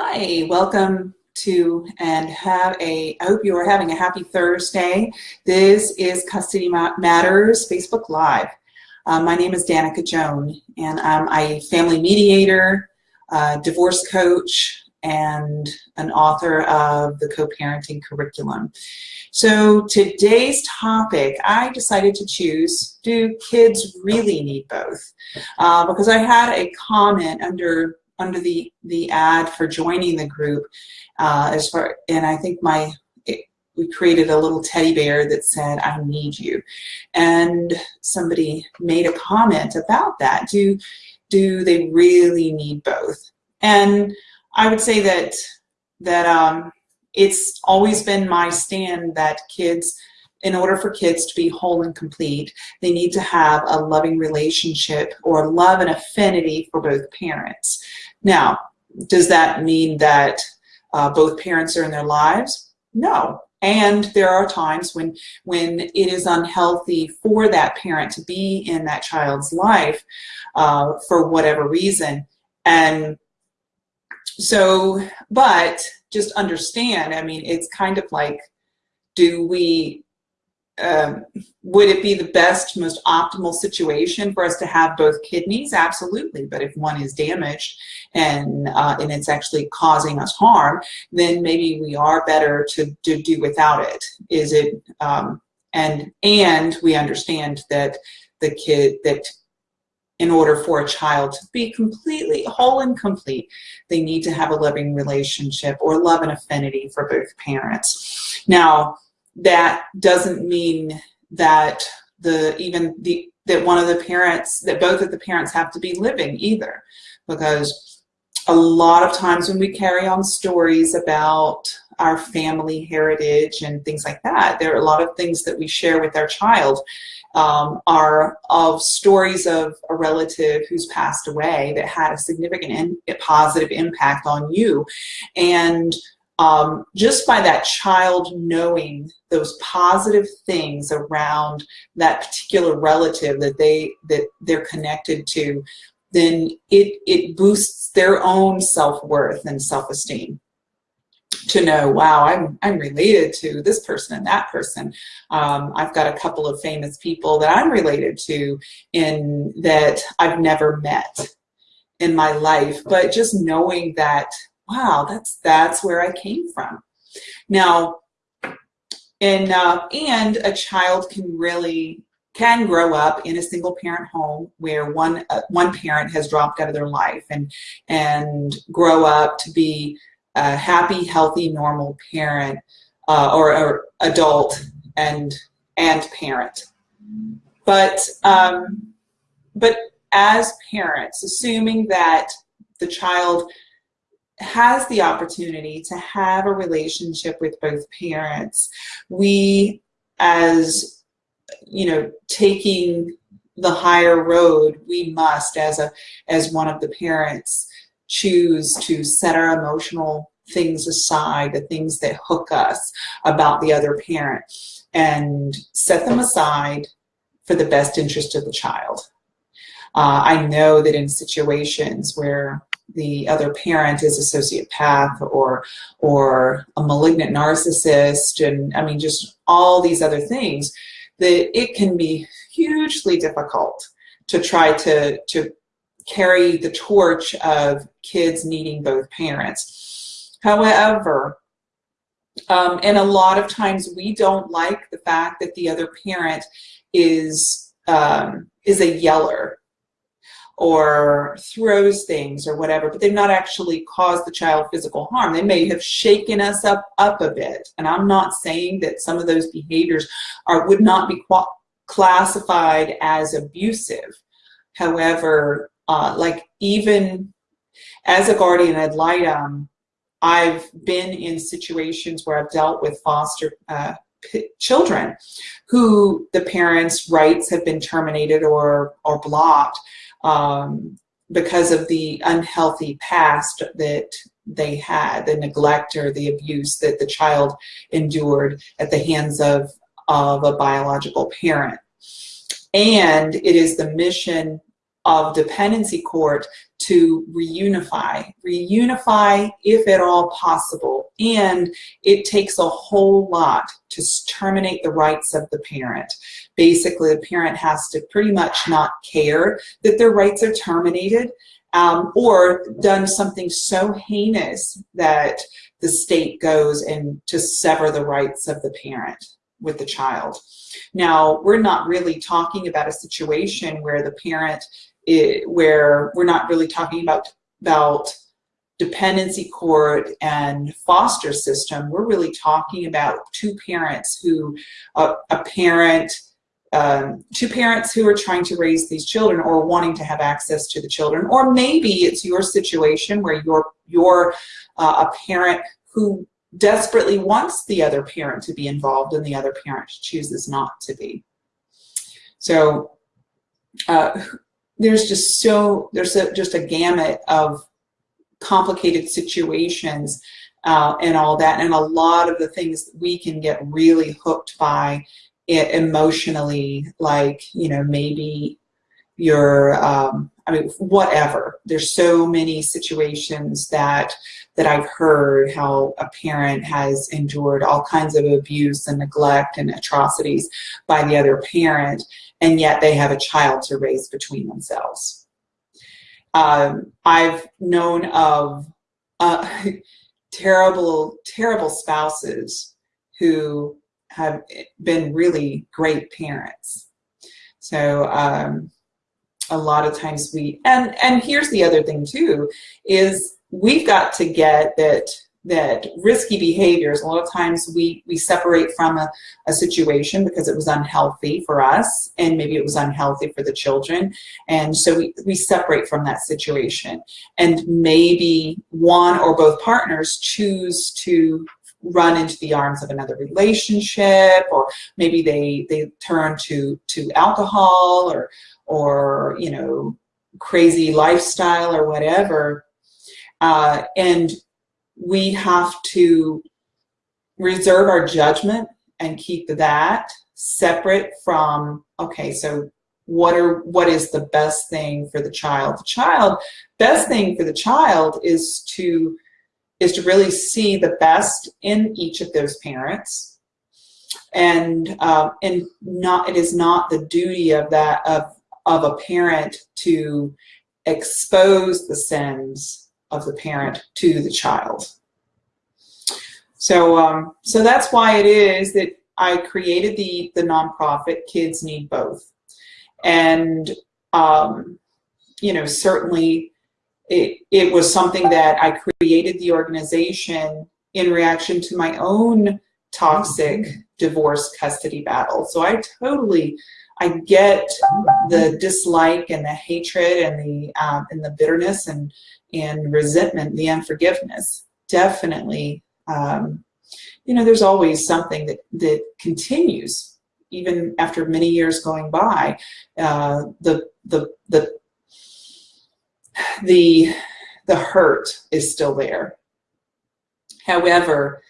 Hi, welcome to and have a, I hope you are having a happy Thursday. This is Custody Matters Facebook Live. Uh, my name is Danica Joan and I'm a family mediator, divorce coach, and an author of the co-parenting curriculum. So today's topic, I decided to choose, do kids really need both? Uh, because I had a comment under under the the ad for joining the group uh, as far and I think my we created a little teddy bear that said I need you. And somebody made a comment about that. Do do they really need both? And I would say that that um, it's always been my stand that kids in order for kids to be whole and complete, they need to have a loving relationship or love and affinity for both parents. Now, does that mean that uh, both parents are in their lives? No. And there are times when, when it is unhealthy for that parent to be in that child's life uh, for whatever reason. And so, but just understand, I mean, it's kind of like, do we um, would it be the best, most optimal situation for us to have both kidneys? Absolutely. But if one is damaged and, uh, and it's actually causing us harm, then maybe we are better to, to do without it. Is it, um, and, and we understand that the kid, that in order for a child to be completely whole and complete, they need to have a loving relationship or love and affinity for both parents. Now, that doesn't mean that the even the that one of the parents that both of the parents have to be living either. Because a lot of times when we carry on stories about our family heritage and things like that there are a lot of things that we share with our child um, are of stories of a relative who's passed away that had a significant in, positive impact on you. And um, just by that child knowing those positive things around that particular relative that they that they're connected to, then it it boosts their own self-worth and self-esteem to know, wow, I'm, I'm related to this person and that person. Um, I've got a couple of famous people that I'm related to in that I've never met in my life, but just knowing that wow, that's that's where I came from. Now, and uh, and a child can really can grow up in a single parent home where one uh, one parent has dropped out of their life and and grow up to be a happy, healthy, normal parent uh, or, or, adult and and parent. But um, but as parents, assuming that the child has the opportunity to have a relationship with both parents, we as, you know, taking the higher road, we must, as a as one of the parents, choose to set our emotional things aside, the things that hook us about the other parent, and set them aside for the best interest of the child. Uh, I know that in situations where the other parent is a sociopath or or a malignant narcissist and I mean just all these other things that it can be hugely difficult to try to to carry the torch of kids needing both parents. However, um, and a lot of times we don't like the fact that the other parent is um, is a yeller or throws things or whatever, but they've not actually caused the child physical harm. They may have shaken us up, up a bit. And I'm not saying that some of those behaviors are would not be classified as abusive. However, uh, like even as a guardian ad litem, I've been in situations where I've dealt with foster uh, children who the parents' rights have been terminated or, or blocked um, because of the unhealthy past that they had, the neglect or the abuse that the child endured at the hands of, of a biological parent. And it is the mission of dependency court to reunify, reunify if at all possible. And it takes a whole lot to terminate the rights of the parent. Basically, the parent has to pretty much not care that their rights are terminated um, or done something so heinous that the state goes and to sever the rights of the parent with the child. Now, we're not really talking about a situation where the parent, it, where we're not really talking about, about dependency court and foster system. We're really talking about two parents who, uh, a parent, um, two parents who are trying to raise these children or wanting to have access to the children, or maybe it's your situation where you're, you're uh, a parent who desperately wants the other parent to be involved and the other parent chooses not to be. So uh, there's just so, there's a, just a gamut of complicated situations uh, and all that and a lot of the things we can get really hooked by emotionally like you know maybe you're um, I mean whatever. There's so many situations that that I've heard how a parent has endured all kinds of abuse and neglect and atrocities by the other parent and yet they have a child to raise between themselves. Um, I've known of uh, terrible terrible spouses who have been really great parents. So um, a lot of times we, and, and here's the other thing too, is we've got to get that that risky behaviors, a lot of times we, we separate from a, a situation because it was unhealthy for us and maybe it was unhealthy for the children. And so we, we separate from that situation. And maybe one or both partners choose to run into the arms of another relationship or maybe they they turn to to alcohol or or you know crazy lifestyle or whatever. Uh, and we have to reserve our judgment and keep that separate from okay so what are what is the best thing for the child? The child best thing for the child is to is to really see the best in each of those parents. And uh, and not it is not the duty of that of of a parent to expose the sins of the parent to the child. So um, so that's why it is that I created the the nonprofit Kids Need Both. And um, you know certainly it, it was something that I created the organization in reaction to my own toxic divorce custody battle. So I totally, I get the dislike and the hatred and the um, and the bitterness and and resentment, the unforgiveness. Definitely, um, you know, there's always something that that continues even after many years going by. Uh, the the the the, the hurt is still there. However,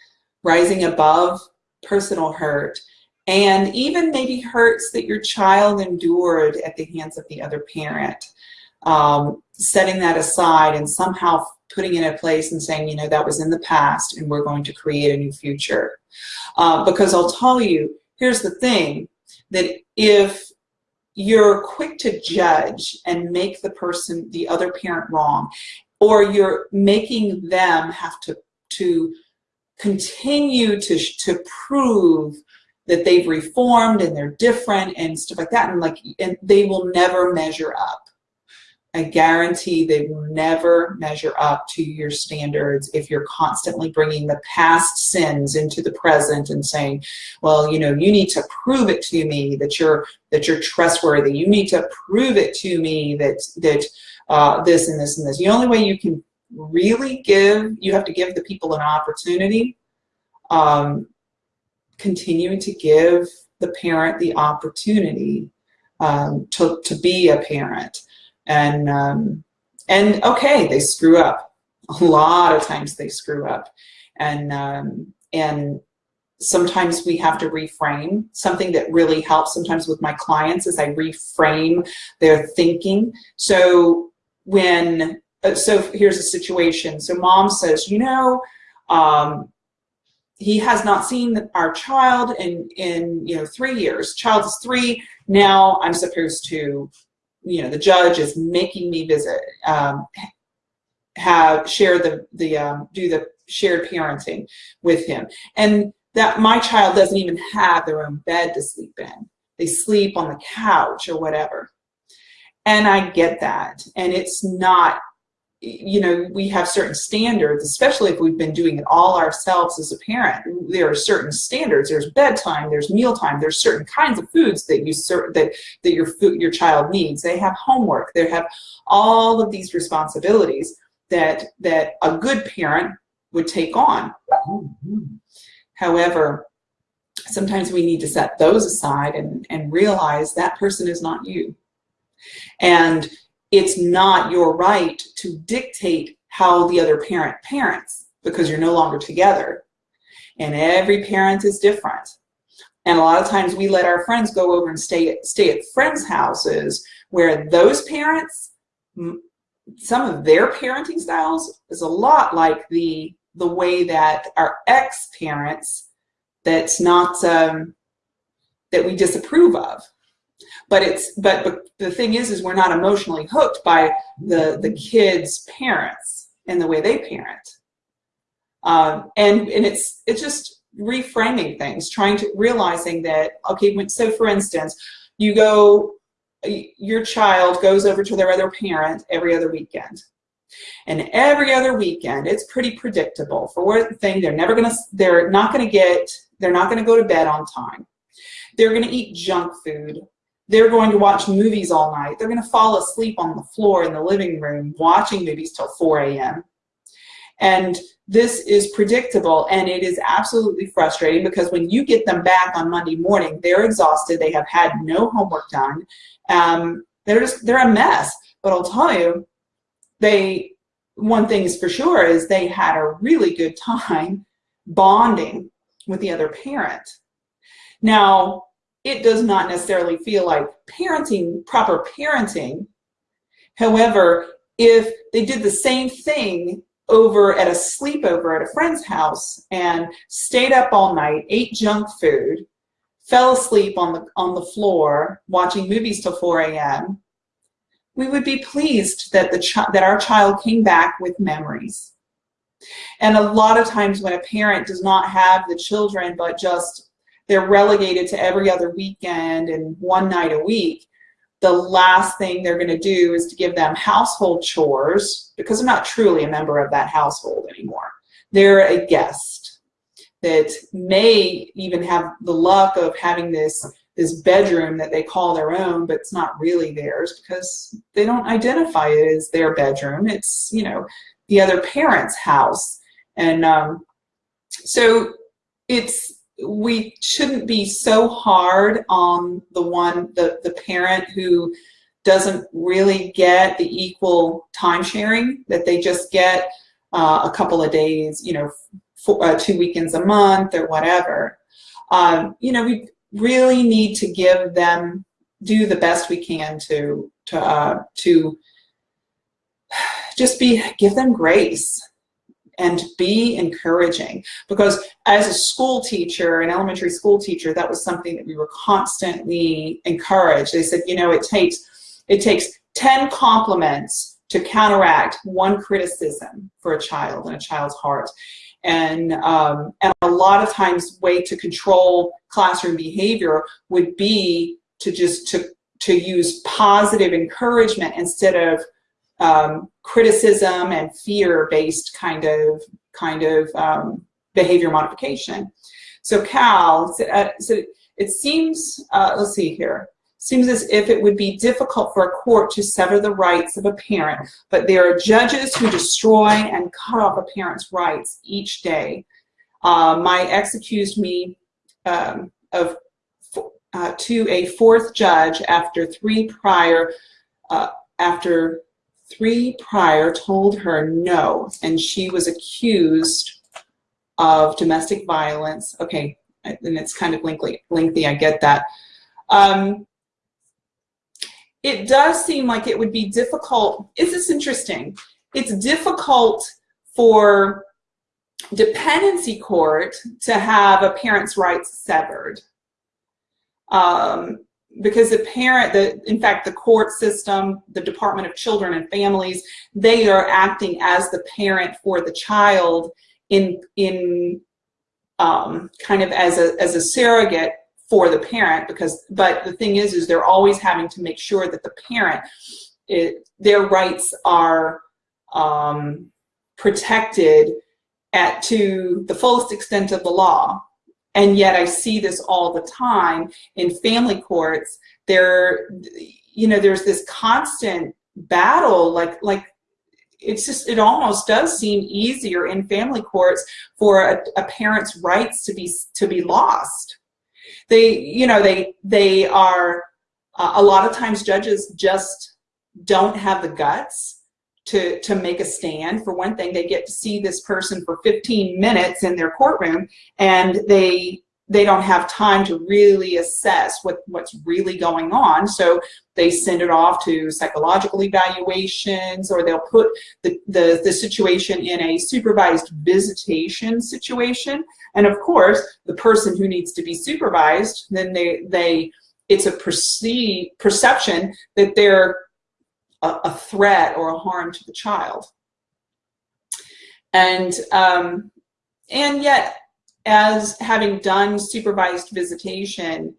rising above personal hurt and even maybe hurts that your child endured at the hands of the other parent, um, setting that aside and somehow putting it in a place and saying, you know, that was in the past and we're going to create a new future. Uh, because I'll tell you, here's the thing, that if you're quick to judge and make the person, the other parent wrong, or you're making them have to, to continue to, to prove that they've reformed and they're different and stuff like that. And like and they will never measure up I guarantee they will never measure up to your standards if you're constantly bringing the past sins into the present and saying, well, you know, you need to prove it to me that you're that you're trustworthy. You need to prove it to me that that uh, this and this and this. The only way you can really give, you have to give the people an opportunity. Um, continuing to give the parent the opportunity um, to, to be a parent and um, and okay, they screw up. A lot of times they screw up, and um, and sometimes we have to reframe. Something that really helps sometimes with my clients is I reframe their thinking. So when, uh, so here's a situation. So mom says, you know, um, he has not seen our child in, in, you know, three years. Child is three. Now I'm supposed to, you know, the judge is making me visit, um, have, share the, the, um, do the shared parenting with him. And that my child doesn't even have their own bed to sleep in. They sleep on the couch or whatever. And I get that. And it's not you know, we have certain standards, especially if we've been doing it all ourselves as a parent. There are certain standards. There's bedtime, there's mealtime, there's certain kinds of foods that you that that your food, your child needs. They have homework. They have all of these responsibilities that that a good parent would take on. However, sometimes we need to set those aside and, and realize that person is not you. And it's not your right to dictate how the other parent parents because you're no longer together. And every parent is different. And a lot of times we let our friends go over and stay at, stay at friends' houses where those parents, some of their parenting styles is a lot like the, the way that our ex-parents that's not, um, that we disapprove of. But it's but, but the thing is, is we're not emotionally hooked by the the kids' parents and the way they parent. Um, and and it's it's just reframing things, trying to realizing that okay, when, so for instance, you go, your child goes over to their other parent every other weekend. And every other weekend, it's pretty predictable. For one thing, they're never gonna, they're not gonna get, they're not gonna go to bed on time. They're gonna eat junk food they're going to watch movies all night. They're going to fall asleep on the floor in the living room watching movies till 4 a.m. And this is predictable and it is absolutely frustrating because when you get them back on Monday morning, they're exhausted. They have had no homework done. Um, they're just, they're a mess. But I'll tell you, they, one thing is for sure is they had a really good time bonding with the other parent. Now, it does not necessarily feel like parenting, proper parenting. However, if they did the same thing over at a sleepover at a friend's house and stayed up all night, ate junk food, fell asleep on the, on the floor watching movies till 4 a.m., we would be pleased that, the that our child came back with memories. And a lot of times when a parent does not have the children but just they're relegated to every other weekend and one night a week, the last thing they're going to do is to give them household chores because they're not truly a member of that household anymore. They're a guest that may even have the luck of having this this bedroom that they call their own, but it's not really theirs because they don't identify it as their bedroom. It's, you know, the other parent's house. And um, so it's we shouldn't be so hard on the one, the, the parent who doesn't really get the equal time sharing that they just get uh, a couple of days, you know, uh, two weekends a month or whatever. Um, you know, we really need to give them, do the best we can to, to, uh, to just be, give them grace and be encouraging. Because as a school teacher an elementary school teacher that was something that we were constantly encouraged. They said you know it takes it takes 10 compliments to counteract one criticism for a child and a child's heart. And um, and a lot of times way to control classroom behavior would be to just to to use positive encouragement instead of um, criticism and fear-based kind of kind of um, behavior modification. So Cal, uh, so it seems, uh, let's see here, seems as if it would be difficult for a court to sever the rights of a parent, but there are judges who destroy and cut off a parent's rights each day. Uh, my ex accused me um, of uh, to a fourth judge after three prior uh, after three prior told her no, and she was accused of domestic violence. Okay, and it's kind of lengthy, lengthy I get that. Um, it does seem like it would be difficult. Is this interesting? It's difficult for dependency court to have a parent's rights severed. Um, because the parent, the, in fact, the court system, the Department of Children and Families, they are acting as the parent for the child in, in um, kind of as a, as a surrogate for the parent because, but the thing is, is they're always having to make sure that the parent, it, their rights are um, protected at to the fullest extent of the law. And yet I see this all the time in family courts. There, you know, there's this constant battle, like, like it's just, it almost does seem easier in family courts for a, a parent's rights to be, to be lost. They, you know, they, they are, uh, a lot of times judges just don't have the guts to, to make a stand. For one thing, they get to see this person for 15 minutes in their courtroom and they they don't have time to really assess what, what's really going on. So they send it off to psychological evaluations or they'll put the, the, the situation in a supervised visitation situation. And of course, the person who needs to be supervised, then they, they it's a perceive, perception that they're a, a threat or a harm to the child. And, um, and yet, as having done supervised visitation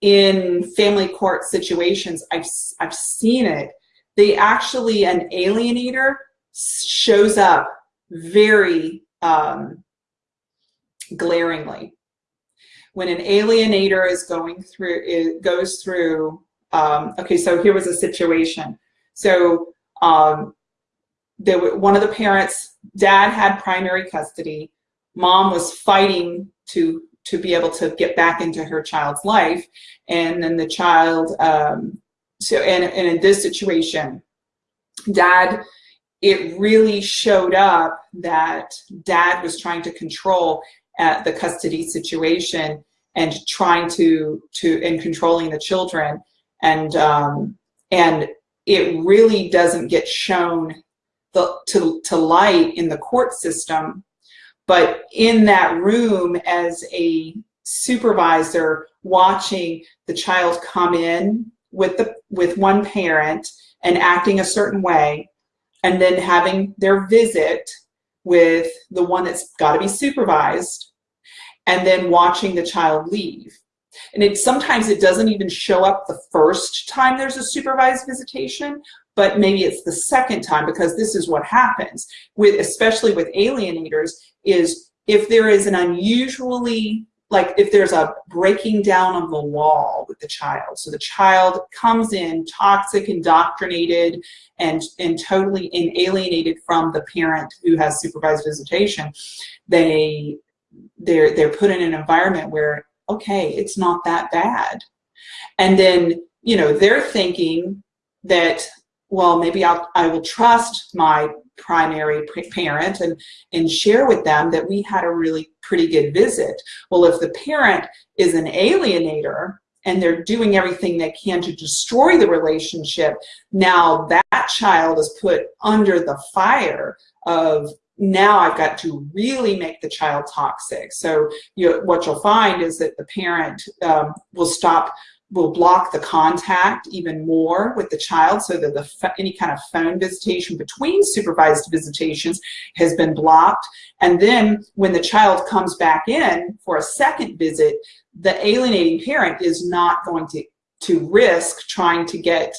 in family court situations, I've, I've seen it. They actually, an alienator shows up very um, glaringly. When an alienator is going through, it goes through, um, okay, so here was a situation. So um, there were, one of the parents, dad had primary custody. Mom was fighting to to be able to get back into her child's life. And then the child, um, so and, and in this situation, dad, it really showed up that dad was trying to control at the custody situation and trying to, to, and controlling the children. And, um, and it really doesn't get shown the, to, to light in the court system. But in that room as a supervisor watching the child come in with, the, with one parent and acting a certain way, and then having their visit with the one that's got to be supervised, and then watching the child leave. And it sometimes it doesn't even show up the first time there's a supervised visitation, but maybe it's the second time because this is what happens with, especially with alienators, is if there is an unusually like if there's a breaking down of the wall with the child. So the child comes in toxic, indoctrinated, and, and totally alienated from the parent who has supervised visitation. They, they're, they're put in an environment where okay, it's not that bad. And then, you know, they're thinking that, well, maybe I'll, I will trust my primary parent and, and share with them that we had a really pretty good visit. Well, if the parent is an alienator and they're doing everything they can to destroy the relationship, now that child is put under the fire of now I've got to really make the child toxic. So you, what you'll find is that the parent um, will stop, will block the contact even more with the child so that the any kind of phone visitation between supervised visitations has been blocked. And then when the child comes back in for a second visit, the alienating parent is not going to, to risk trying to get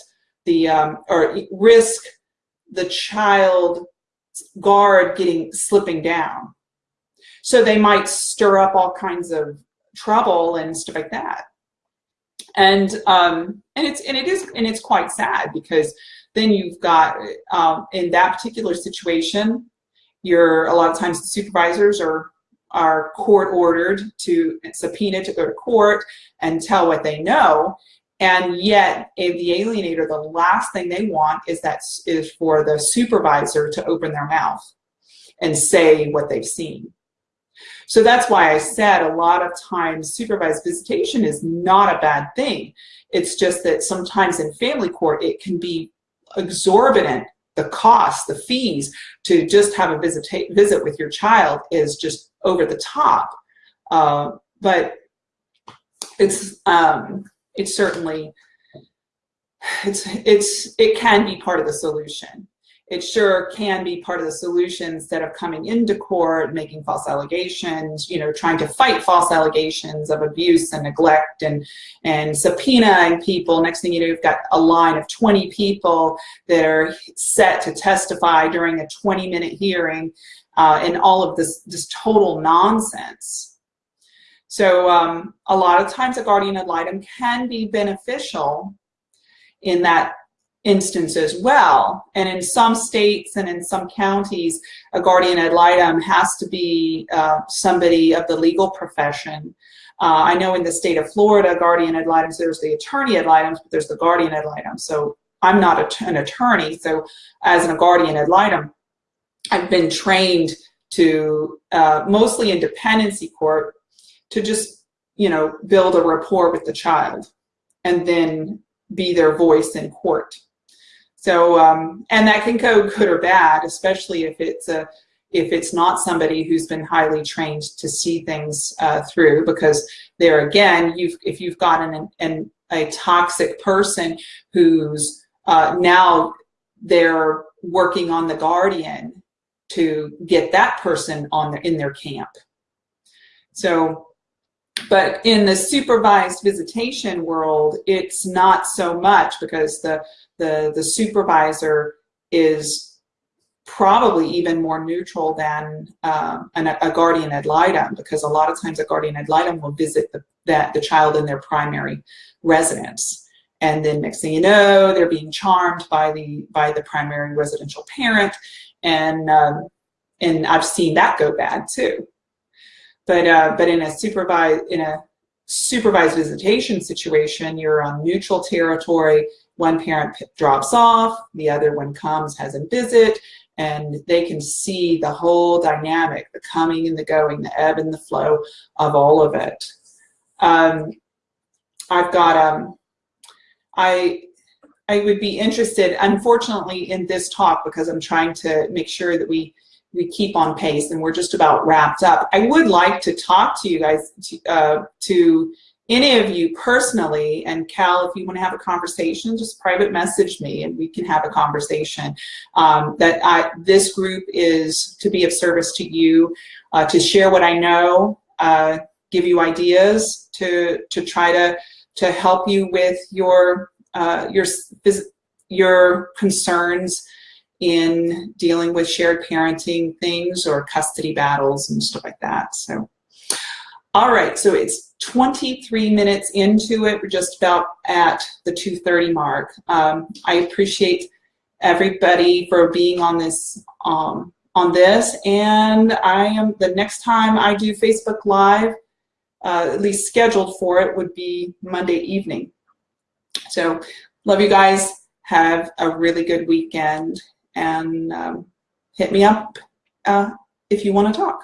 the, um, or risk the child guard getting slipping down. So they might stir up all kinds of trouble and stuff like that. And um, and it's and it is and it's quite sad because then you've got um, in that particular situation, you're a lot of times the supervisors are are court ordered to subpoena to go to court and tell what they know. And yet, the alienator, the last thing they want is that is for the supervisor to open their mouth and say what they've seen. So that's why I said a lot of times supervised visitation is not a bad thing. It's just that sometimes in family court it can be exorbitant. The cost, the fees to just have a visit, visit with your child is just over the top. Uh, but it's um, it's certainly it's it's it can be part of the solution it sure can be part of the solution instead of coming into court, making false allegations, you know, trying to fight false allegations of abuse and neglect and, and subpoenaing people. Next thing you know, you've got a line of 20 people that are set to testify during a 20 minute hearing uh, and all of this, this total nonsense. So um, a lot of times a guardian ad litem can be beneficial in that instance as well. And in some states and in some counties, a guardian ad litem has to be uh, somebody of the legal profession. Uh, I know in the state of Florida, guardian ad litem, there's the attorney ad litem, but there's the guardian ad litem. So I'm not a, an attorney, so as a guardian ad litem, I've been trained to, uh, mostly in dependency court, to just, you know, build a rapport with the child and then be their voice in court. So, um, and that can go good or bad, especially if it's a if it's not somebody who's been highly trained to see things uh, through, because there again, you've if you've got an, an a toxic person who's uh, now they're working on the guardian to get that person on in their camp. So, but in the supervised visitation world, it's not so much because the the, the supervisor is probably even more neutral than um, an, a guardian ad litem because a lot of times a guardian ad litem will visit the, that, the child in their primary residence. And then next thing you know, they're being charmed by the, by the primary residential parent. And, um, and I've seen that go bad too. But, uh, but in a supervised, in a supervised visitation situation, you're on neutral territory one parent drops off, the other one comes, has a visit, and they can see the whole dynamic, the coming and the going, the ebb and the flow of all of it. Um, I've got, um, I, I would be interested, unfortunately, in this talk because I'm trying to make sure that we we keep on pace and we're just about wrapped up. I would like to talk to you guys to, uh, to any of you personally, and Cal, if you want to have a conversation, just private message me and we can have a conversation. Um, that I, this group is to be of service to you, uh, to share what I know, uh, give you ideas to, to try to, to help you with your, uh, your, your concerns in dealing with shared parenting things or custody battles and stuff like that. So. All right, so it's 23 minutes into it. We're just about at the 2.30 mark. Um, I appreciate everybody for being on this um, on this and I am the next time I do Facebook Live uh, at least scheduled for it would be Monday evening so love you guys have a really good weekend and um, hit me up uh, if you want to talk